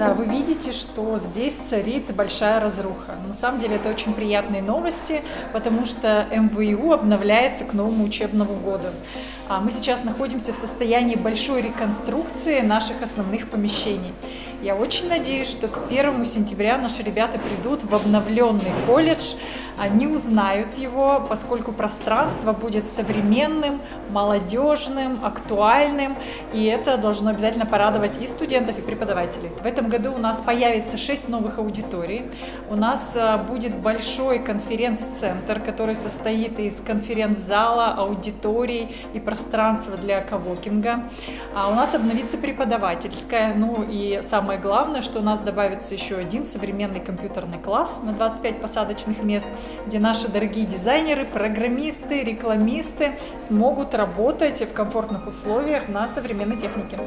Да, вы видите, что здесь царит большая разруха. На самом деле это очень приятные новости, потому что МВУ обновляется к новому учебному году. А мы сейчас находимся в состоянии большой реконструкции наших основных помещений. Я очень надеюсь, что к 1 сентября наши ребята придут в обновленный колледж, они узнают его, поскольку пространство будет современным, молодежным, актуальным, и это должно обязательно порадовать и студентов, и преподавателей. В этом году у нас появится 6 новых аудиторий, у нас а, будет большой конференц-центр, который состоит из конференц-зала, аудиторий и пространства для кавокинга. А у нас обновится преподавательская, ну и самое главное, что у нас добавится еще один современный компьютерный класс на 25 посадочных мест, где наши дорогие дизайнеры, программисты, рекламисты смогут работать в комфортных условиях на современной технике.